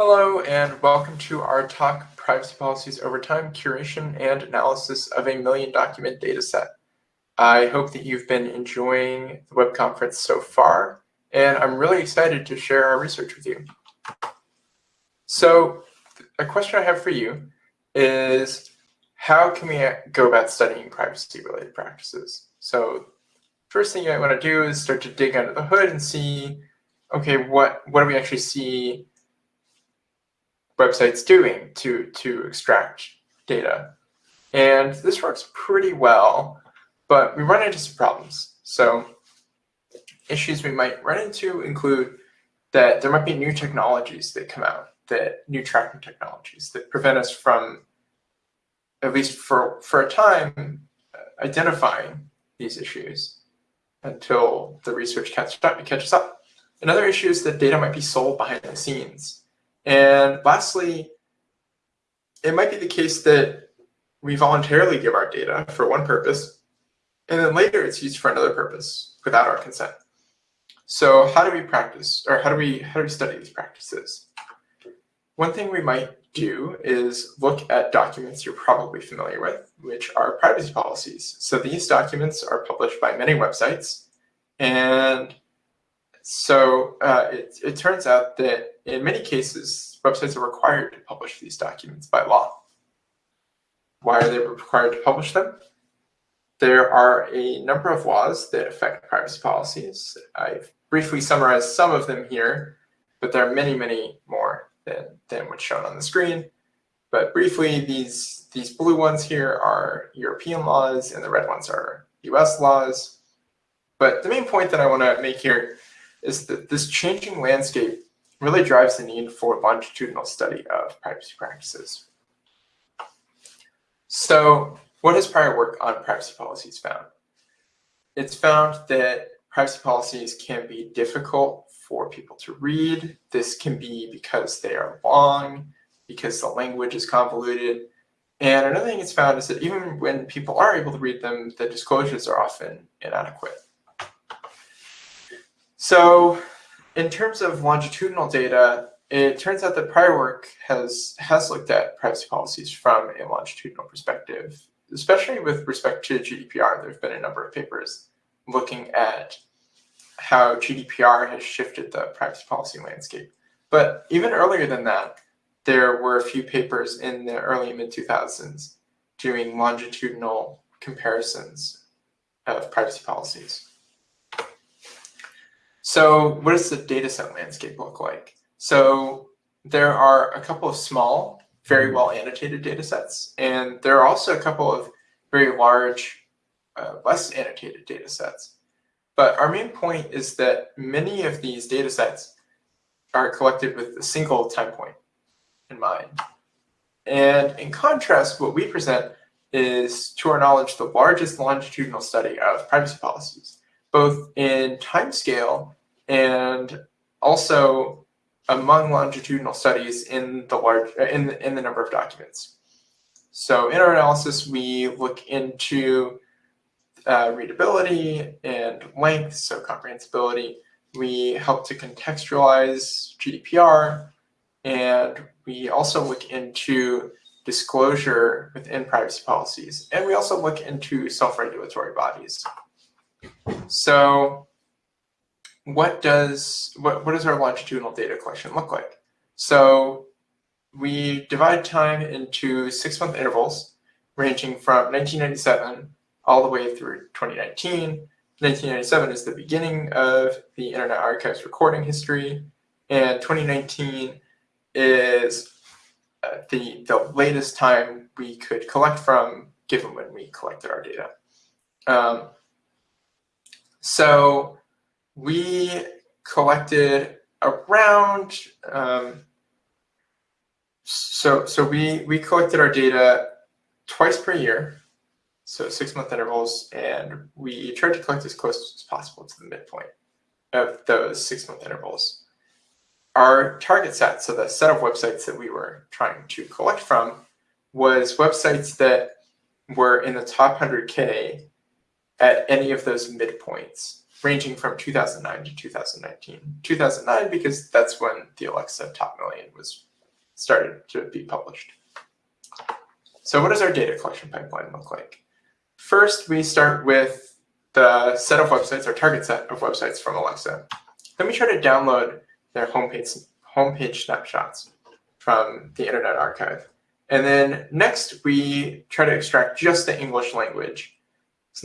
Hello and welcome to our talk, Privacy Policies Over Time, Curation and Analysis of a Million Document Dataset. I hope that you've been enjoying the web conference so far, and I'm really excited to share our research with you. So a question I have for you is, how can we go about studying privacy-related practices? So first thing you might want to do is start to dig under the hood and see, okay, what, what do we actually see websites doing to, to extract data. And this works pretty well, but we run into some problems. So issues we might run into include that there might be new technologies that come out, that new tracking technologies that prevent us from, at least for, for a time, identifying these issues until the research catches up. Another issue is that data might be sold behind the scenes. And lastly, it might be the case that we voluntarily give our data for one purpose, and then later it's used for another purpose without our consent. So how do we practice, or how do we how do we study these practices? One thing we might do is look at documents you're probably familiar with, which are privacy policies. So these documents are published by many websites, and so uh, it, it turns out that in many cases, websites are required to publish these documents by law. Why are they required to publish them? There are a number of laws that affect privacy policies. I've briefly summarized some of them here, but there are many, many more than, than what's shown on the screen. But briefly, these, these blue ones here are European laws, and the red ones are US laws. But the main point that I want to make here is that this changing landscape really drives the need for longitudinal study of privacy practices. So what has prior work on privacy policies found? It's found that privacy policies can be difficult for people to read. This can be because they are long, because the language is convoluted. And another thing it's found is that even when people are able to read them, the disclosures are often inadequate. So in terms of longitudinal data, it turns out that prior work has, has looked at privacy policies from a longitudinal perspective, especially with respect to GDPR. There have been a number of papers looking at how GDPR has shifted the privacy policy landscape. But even earlier than that, there were a few papers in the early mid-2000s doing longitudinal comparisons of privacy policies. So what does the dataset landscape look like? So there are a couple of small, very mm-hmm. well annotated data sets, and there are also a couple of very large, uh, less annotated data sets. But our main point is that many of these data sets are collected with a single time point in mind. And in contrast, what we present is, to our knowledge, the largest longitudinal study of privacy policies, both in time scale and also among longitudinal studies in the large in the, in the number of documents. So in our analysis, we look into uh, readability and length, so comprehensibility. We help to contextualize GDPR, and we also look into disclosure within privacy policies. And we also look into self-regulatory bodies. So what does what, what does our longitudinal data collection look like? So we divide time into six month intervals ranging from 1997 all the way through 2019. 1997 is the beginning of the Internet Archive's recording history, and 2019 is uh, the, the latest time we could collect from given when we collected our data. Um, so we collected around um, so so we we collected our data twice per year. So six month intervals and we tried to collect as close as possible to the midpoint of those six month intervals. Our target set so the set of websites that we were trying to collect from was websites that were in the top 100k at any of those midpoints ranging from 2009 to 2019. 2009 because that's when the Alexa top million was started to be published. So what does our data collection pipeline look like? First, we start with the set of websites, our target set of websites from Alexa. Then we try to download their homepage, homepage snapshots from the Internet Archive. And then next, we try to extract just the English language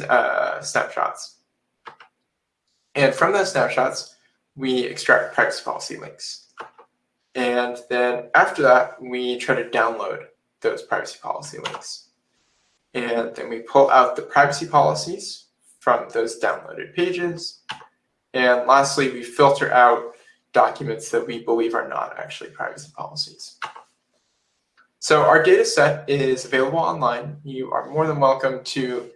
uh, snapshots. And from those snapshots, we extract privacy policy links. And then after that, we try to download those privacy policy links. And then we pull out the privacy policies from those downloaded pages. And lastly, we filter out documents that we believe are not actually privacy policies. So our data set is available online. You are more than welcome to,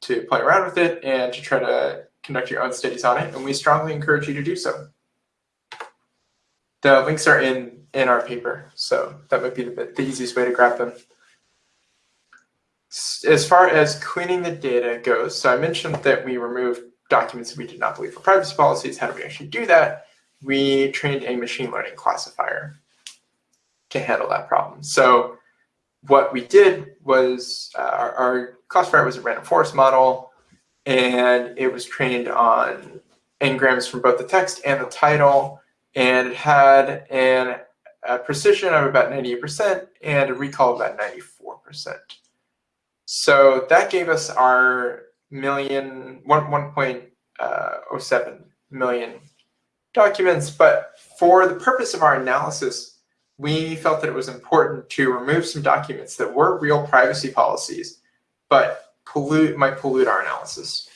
to play around with it and to try to conduct your own studies on it, and we strongly encourage you to do so. The links are in, in our paper, so that might be the, the easiest way to grab them. As far as cleaning the data goes, so I mentioned that we removed documents that we did not believe were privacy policies. How do we actually do that? We trained a machine learning classifier to handle that problem. So what we did was uh, our, our classifier was a random forest model and it was trained on n-grams from both the text and the title, and it had an, a precision of about 98% and a recall of about 94%. So that gave us our million, 1.07 uh, million documents, but for the purpose of our analysis, we felt that it was important to remove some documents that were real privacy policies, but pollute might pollute our analysis.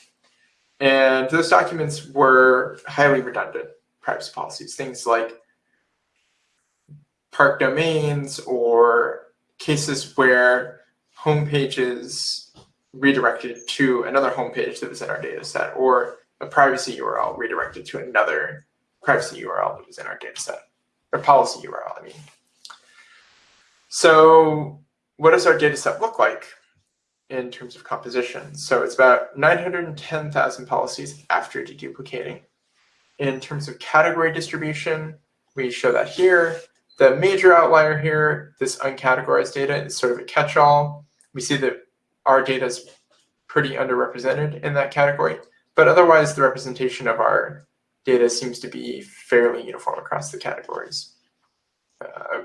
And those documents were highly redundant privacy policies, things like park domains or cases where home pages redirected to another home page that was in our data set or a privacy URL redirected to another privacy URL that was in our data set or policy URL, I mean. So what does our data set look like? In terms of composition. So it's about 910,000 policies after deduplicating. In terms of category distribution, we show that here. The major outlier here, this uncategorized data, is sort of a catch-all. We see that our data is pretty underrepresented in that category, but otherwise the representation of our data seems to be fairly uniform across the categories uh,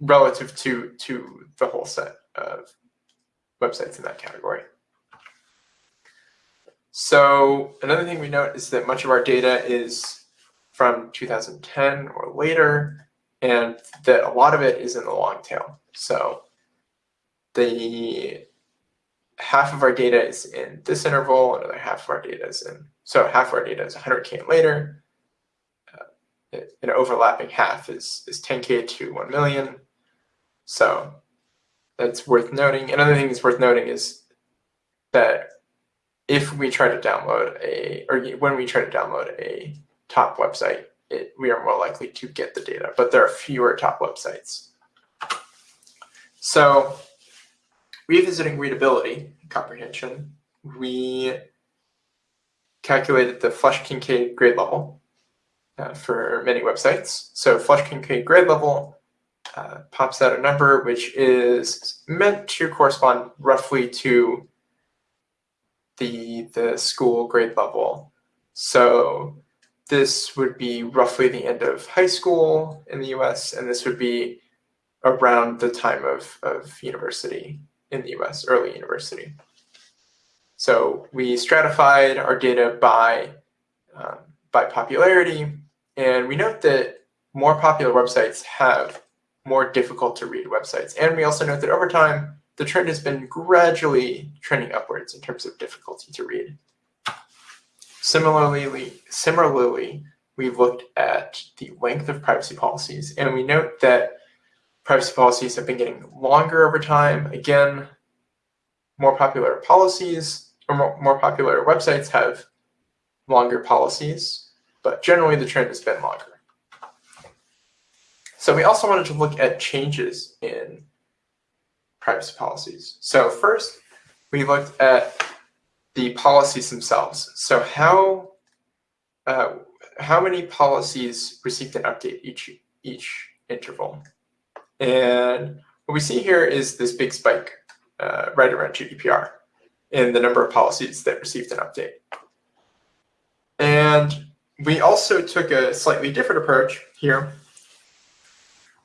relative to, to the whole set of websites in that category. So another thing we note is that much of our data is from 2010 or later, and that a lot of it is in the long tail. So the half of our data is in this interval, another half of our data is in, so half of our data is 100K and later. Uh, an overlapping half is, is 10K to 1 million. So that's worth noting. Another thing that's worth noting is that if we try to download a, or when we try to download a top website, it, we are more likely to get the data, but there are fewer top websites. So revisiting readability comprehension, we calculated the Flesch-Kincaid grade level uh, for many websites. So Flesch-Kincaid grade level uh, pops out a number which is meant to correspond roughly to the, the school grade level. So this would be roughly the end of high school in the US, and this would be around the time of, of university in the US, early university. So we stratified our data by, um, by popularity, and we note that more popular websites have more difficult to read websites. And we also note that over time, the trend has been gradually trending upwards in terms of difficulty to read. Similarly, similarly, we've looked at the length of privacy policies, and we note that privacy policies have been getting longer over time. Again, more popular policies or more, more popular websites have longer policies, but generally the trend has been longer. So we also wanted to look at changes in privacy policies. So first, we looked at the policies themselves. So how uh, how many policies received an update each each interval? And what we see here is this big spike uh, right around GDPR in the number of policies that received an update. And we also took a slightly different approach here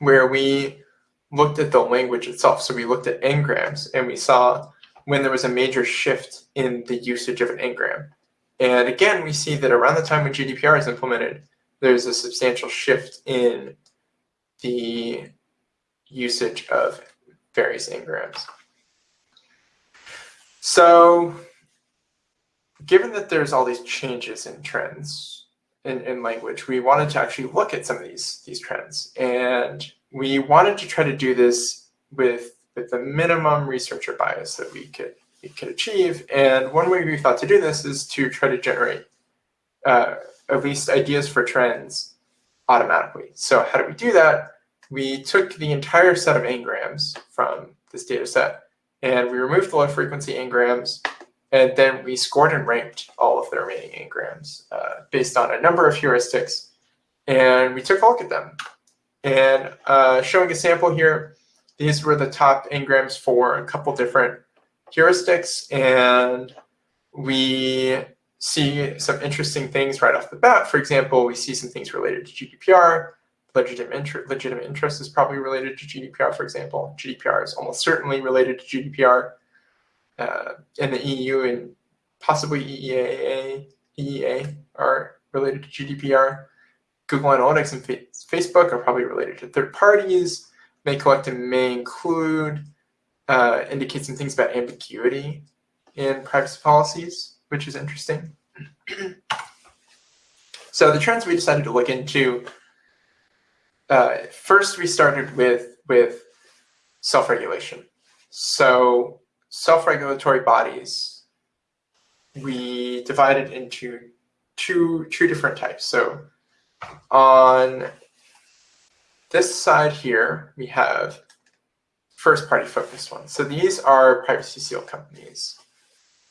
where we looked at the language itself. So we looked at n-grams and we saw when there was a major shift in the usage of an n-gram. And again, we see that around the time when GDPR is implemented, there's a substantial shift in the usage of various n-grams. So given that there's all these changes in trends in, in language, we wanted to actually look at some of these, these trends. And we wanted to try to do this with, with the minimum researcher bias that we could, we could achieve. And one way we thought to do this is to try to generate uh, at least ideas for trends automatically. So how do we do that? We took the entire set of n-grams from this data set and we removed the low frequency n-grams and then we scored and ranked all of the remaining n-grams uh, based on a number of heuristics. And we took a look at them. And uh, showing a sample here, these were the top n-grams for a couple different heuristics. And we see some interesting things right off the bat. For example, we see some things related to GDPR. Legitimate, inter legitimate interest is probably related to GDPR, for example. GDPR is almost certainly related to GDPR uh, in the EU and possibly EEA, EEA are related to GDPR. Google Analytics and Facebook are probably related to third parties. May collect and may include uh, indicate some things about ambiguity in privacy policies, which is interesting. so the trends we decided to look into, uh, first we started with, with self-regulation. So self-regulatory bodies, we divided into two, two different types. So on this side here, we have first-party focused ones. So these are privacy seal companies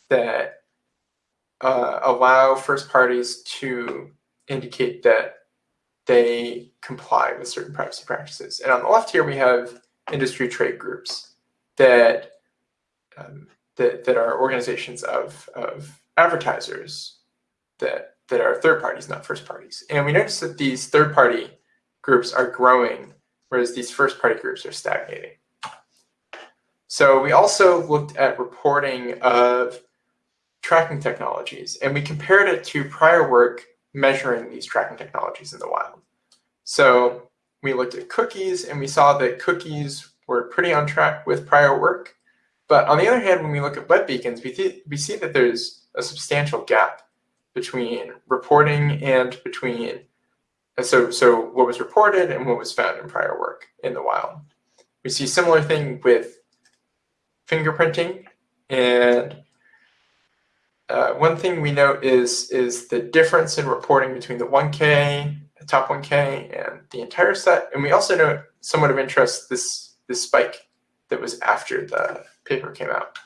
that uh, allow first parties to indicate that they comply with certain privacy practices. And on the left here, we have industry trade groups that um, that, that are organizations of, of advertisers that, that are third parties, not first parties. And we notice that these third party groups are growing, whereas these first party groups are stagnating. So we also looked at reporting of tracking technologies, and we compared it to prior work measuring these tracking technologies in the wild. So we looked at cookies, and we saw that cookies were pretty on track with prior work, but on the other hand, when we look at web beacons, we, we see that there's a substantial gap between reporting and between so so what was reported and what was found in prior work in the wild. We see similar thing with fingerprinting and uh, one thing we note is is the difference in reporting between the 1K, the top 1K, and the entire set. And we also note somewhat of interest this this spike that was after the paper came out.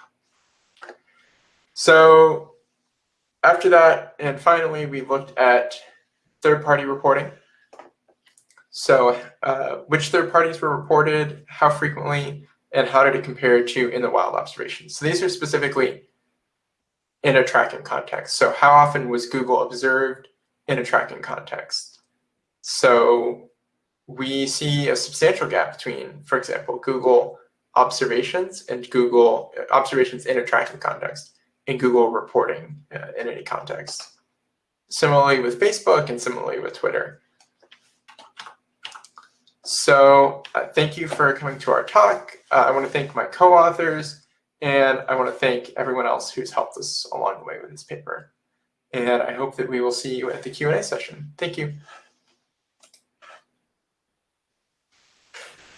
So after that, and finally, we looked at third-party reporting. So uh, which third parties were reported, how frequently, and how did it compare to in the wild observations. So these are specifically in a tracking context. So how often was Google observed in a tracking context? So we see a substantial gap between, for example, Google observations and Google observations in a tracking context and Google reporting uh, in any context. Similarly with Facebook and similarly with Twitter. So uh, thank you for coming to our talk. Uh, I want to thank my co-authors and I want to thank everyone else who's helped us along the way with this paper. And I hope that we will see you at the Q&A session. Thank you.